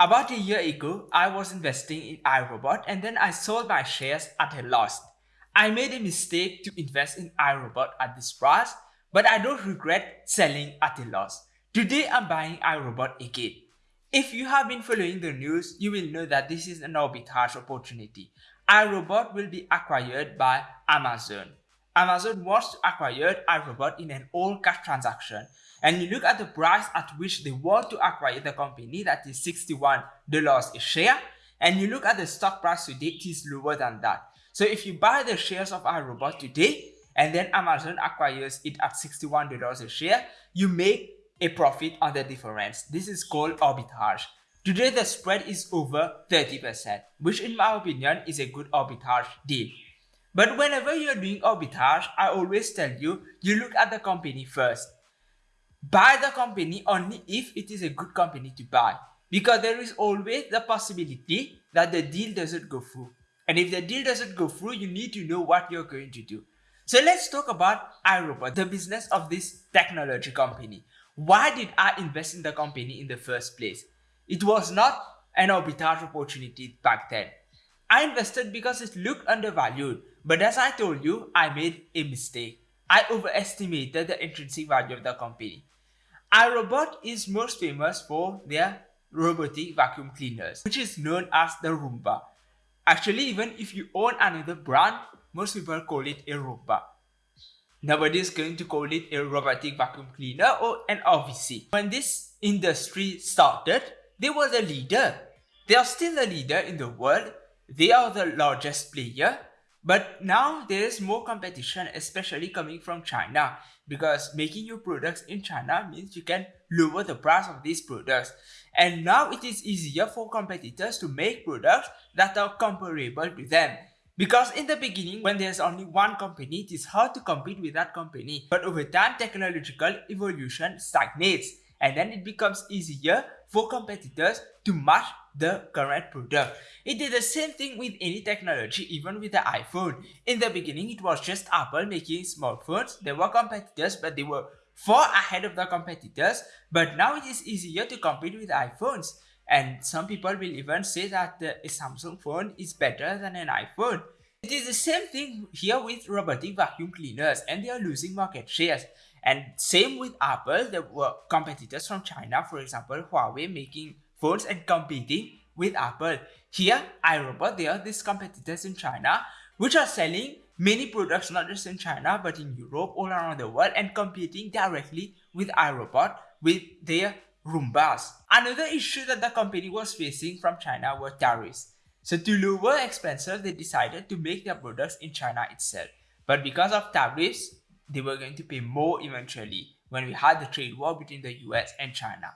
About a year ago, I was investing in iRobot and then I sold my shares at a loss. I made a mistake to invest in iRobot at this price, but I don't regret selling at a loss. Today I'm buying iRobot again. If you have been following the news, you will know that this is an arbitrage opportunity. iRobot will be acquired by Amazon. Amazon wants to acquire iRobot in an all-cash transaction. And you look at the price at which they want to acquire the company, that is $61 a share. And you look at the stock price today, it is lower than that. So if you buy the shares of iRobot today, and then Amazon acquires it at $61 a share, you make a profit on the difference. This is called arbitrage. Today the spread is over 30%, which in my opinion is a good arbitrage deal. But whenever you're doing arbitrage, I always tell you, you look at the company first. Buy the company only if it is a good company to buy. Because there is always the possibility that the deal doesn't go through. And if the deal doesn't go through, you need to know what you're going to do. So let's talk about iRobot, the business of this technology company. Why did I invest in the company in the first place? It was not an arbitrage opportunity back then. I invested because it looked undervalued, but as I told you, I made a mistake. I overestimated the intrinsic value of the company. iRobot is most famous for their robotic vacuum cleaners, which is known as the Roomba. Actually, even if you own another brand, most people call it a Roomba. Nobody is going to call it a robotic vacuum cleaner or an RVC. When this industry started, they were the leader. They are still the leader in the world. They are the largest player. But now there is more competition, especially coming from China, because making your products in China means you can lower the price of these products. And now it is easier for competitors to make products that are comparable to them. Because in the beginning, when there's only one company, it is hard to compete with that company. But over time, technological evolution stagnates and then it becomes easier for competitors to match the current product. It did the same thing with any technology, even with the iPhone. In the beginning, it was just Apple making smartphones. There were competitors, but they were far ahead of the competitors. But now it is easier to compete with iPhones. And some people will even say that a Samsung phone is better than an iPhone. It is the same thing here with robotic vacuum cleaners and they are losing market shares. And same with Apple, there were competitors from China, for example, Huawei making phones and competing with Apple. Here, iRobot, there are these competitors in China which are selling many products not just in China but in Europe, all around the world and competing directly with iRobot with their Roombas. Another issue that the company was facing from China were tariffs. So to lower expenses, they decided to make their products in China itself. But because of tariffs, they were going to pay more eventually when we had the trade war between the US and China.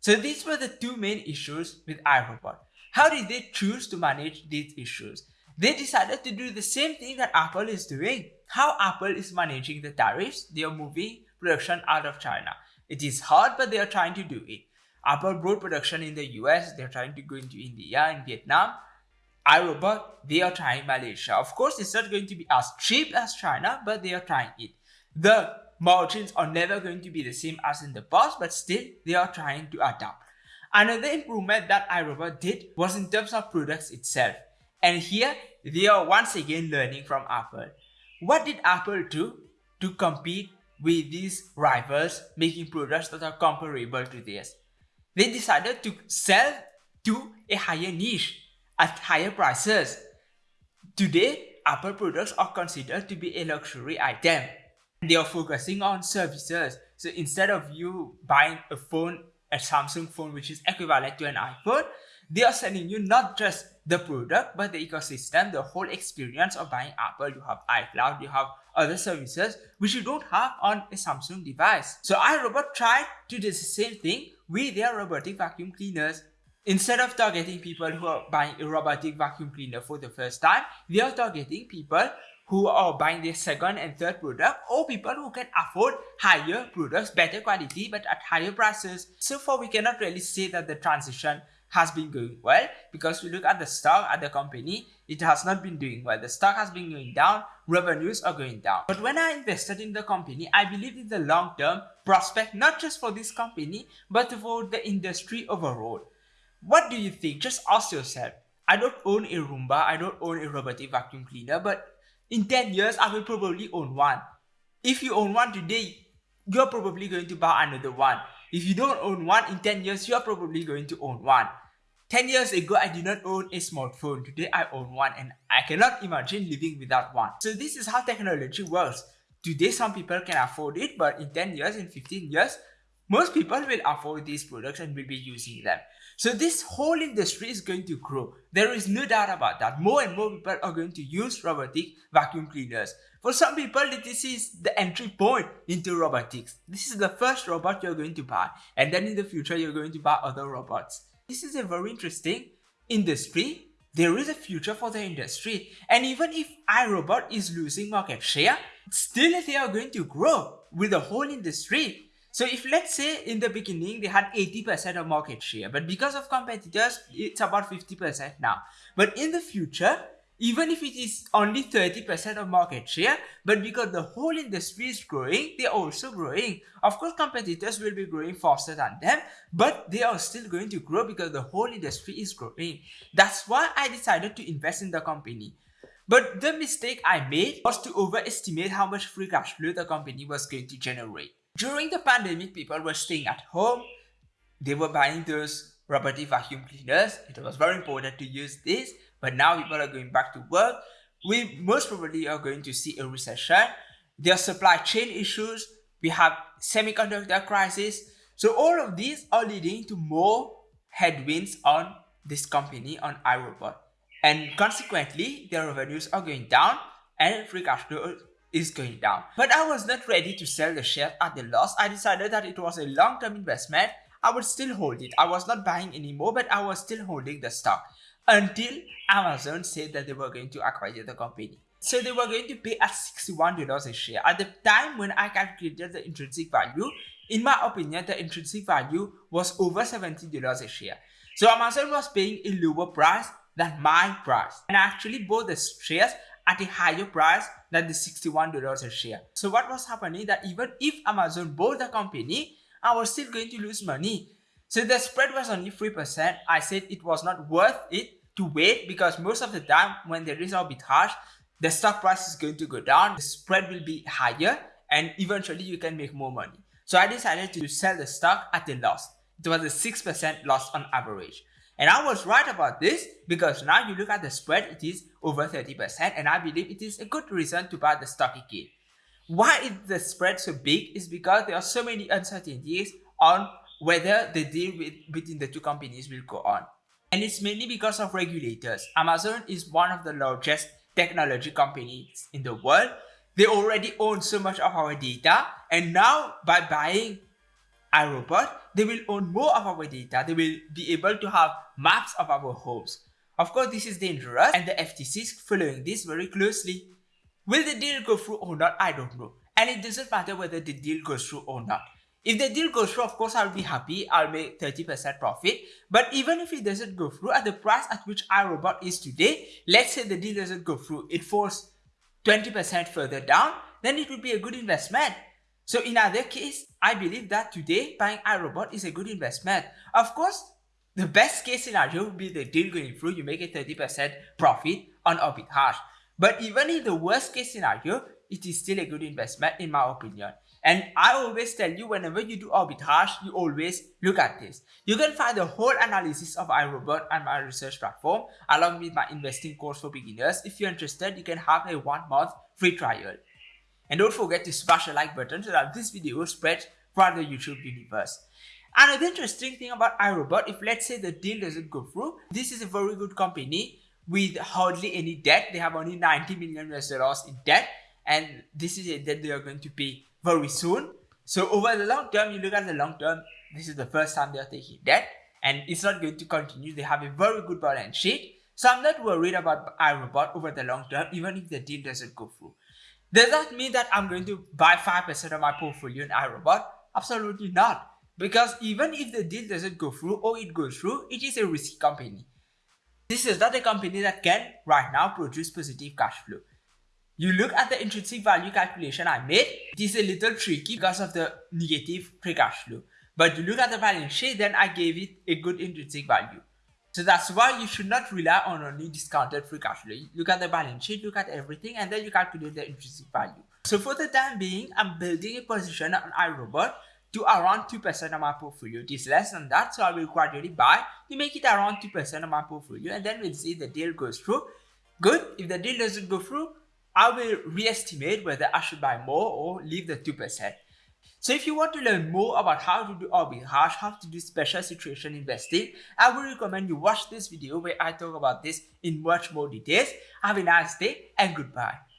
So these were the two main issues with iRobot. How did they choose to manage these issues? They decided to do the same thing that Apple is doing. How Apple is managing the tariffs, they are moving production out of China. It is hard, but they are trying to do it. Apple brought production in the US, they're trying to go into India and Vietnam. iRobot, they are trying Malaysia. Of course, it's not going to be as cheap as China, but they are trying it. The margins are never going to be the same as in the past, but still, they are trying to adapt. Another improvement that iRobot did was in terms of products itself. And here, they are once again learning from Apple. What did Apple do to compete with these rivals making products that are comparable to theirs. They decided to sell to a higher niche at higher prices. Today, Apple products are considered to be a luxury item. They are focusing on services. So instead of you buying a phone, a Samsung phone which is equivalent to an iPhone, they are selling you not just the product but the ecosystem, the whole experience of buying Apple. You have iCloud, you have other services which you don't have on a Samsung device. So iRobot tried to do the same thing with their robotic vacuum cleaners. Instead of targeting people who are buying a robotic vacuum cleaner for the first time, they are targeting people who are buying their second and third product or people who can afford higher products, better quality but at higher prices. So far we cannot really say that the transition has been going well because we look at the stock at the company it has not been doing well. The stock has been going down revenues are going down. But when i invested in the company i believe in the long term prospect not just for this company but for the industry overall What do you think? Just ask yourself. I don't own a Roomba, I don't own a robotic vacuum cleaner, but in 10 years, I will probably own one. If you own one today, you're probably going to buy another one. If you don't own one, in 10 years, you're probably going to own one. 10 years ago, I did not own a smartphone. Today, I own one and I cannot imagine living without one. So this is how technology works. Today, some people can afford it, but in 10 years, in 15 years, most people will afford these products and will be using them. So this whole industry is going to grow. There is no doubt about that. More and more people are going to use robotic vacuum cleaners. For some people, this is the entry point into robotics. This is the first robot you're going to buy. And then in the future, you're going to buy other robots. This is a very interesting industry. There is a future for the industry. And even if iRobot is losing market share, still they are going to grow with the whole industry. So if let's say in the beginning they had 80% of market share, but because of competitors, it's about 50% now. But in the future, even if it is only 30% of market share, but because the whole industry is growing, they're also growing. Of course, competitors will be growing faster than them, but they are still going to grow because the whole industry is growing. That's why I decided to invest in the company. But the mistake I made was to overestimate how much free cash flow the company was going to generate. During the pandemic, people were staying at home. They were buying those robotic vacuum cleaners. It was very important to use this. But now people are going back to work. We most probably are going to see a recession. There are supply chain issues. We have semiconductor crisis. So all of these are leading to more headwinds on this company, on iRobot. And consequently, their revenues are going down and free cash flow is going down. But I was not ready to sell the share at the loss. I decided that it was a long-term investment. I would still hold it. I was not buying anymore, but I was still holding the stock until Amazon said that they were going to acquire the company. So they were going to pay at $61 a share. At the time when I calculated the intrinsic value, in my opinion, the intrinsic value was over $70 a share. So Amazon was paying a lower price than my price. And I actually bought the shares at a higher price than the $61 a share. So what was happening that even if Amazon bought the company, I was still going to lose money. So the spread was only 3%. I said it was not worth it to wait because most of the time when there is arbitrage, the stock price is going to go down, the spread will be higher and eventually you can make more money. So I decided to sell the stock at a loss. It was a 6% loss on average. And I was right about this because now you look at the spread, it is over 30% and I believe it is a good reason to buy the stock again. Why is the spread so big is because there are so many uncertainties on whether the deal with, between the two companies will go on. And it's mainly because of regulators. Amazon is one of the largest technology companies in the world. They already own so much of our data and now by buying iRobot, they will own more of our data. They will be able to have maps of our homes. Of course, this is dangerous and the FTC is following this very closely. Will the deal go through or not? I don't know. And it doesn't matter whether the deal goes through or not. If the deal goes through, of course, I'll be happy. I'll make 30% profit. But even if it doesn't go through at the price at which iRobot is today, let's say the deal doesn't go through, it falls 20% further down, then it would be a good investment. So in either case, I believe that today buying iRobot is a good investment. Of course, the best case scenario would be the deal going through, you make a 30% profit on arbitrage. But even in the worst case scenario, it is still a good investment in my opinion. And I always tell you whenever you do arbitrage, you always look at this. You can find the whole analysis of iRobot on my research platform along with my investing course for beginners. If you're interested, you can have a one month free trial. And don't forget to smash the like button so that this video spreads throughout the YouTube universe. Another interesting thing about iRobot, if let's say the deal doesn't go through, this is a very good company with hardly any debt. They have only 90 million US dollars in debt and this is a debt they are going to pay very soon. So over the long term, you look at the long term, this is the first time they are taking debt and it's not going to continue. They have a very good balance sheet. So I'm not worried about iRobot over the long term, even if the deal doesn't go through. Does that mean that I'm going to buy 5% of my portfolio in iRobot? Absolutely not. Because even if the deal doesn't go through or it goes through, it is a risky company. This is not a company that can right now produce positive cash flow. You look at the intrinsic value calculation I made, it is a little tricky because of the negative free cash flow. But you look at the balance sheet, then I gave it a good intrinsic value. So that's why you should not rely on only discounted free cash flow. Look at the balance sheet, look at everything, and then you calculate the intrinsic value. So for the time being, I'm building a position on iRobot to around 2% of my portfolio. It is less than that, so I will gradually buy to make it around 2% of my portfolio, and then we'll see the deal goes through. Good. If the deal doesn't go through, I will re-estimate whether I should buy more or leave the 2%. So if you want to learn more about how to do arbitrage, how to do special situation investing, I would recommend you watch this video where I talk about this in much more details. Have a nice day and goodbye.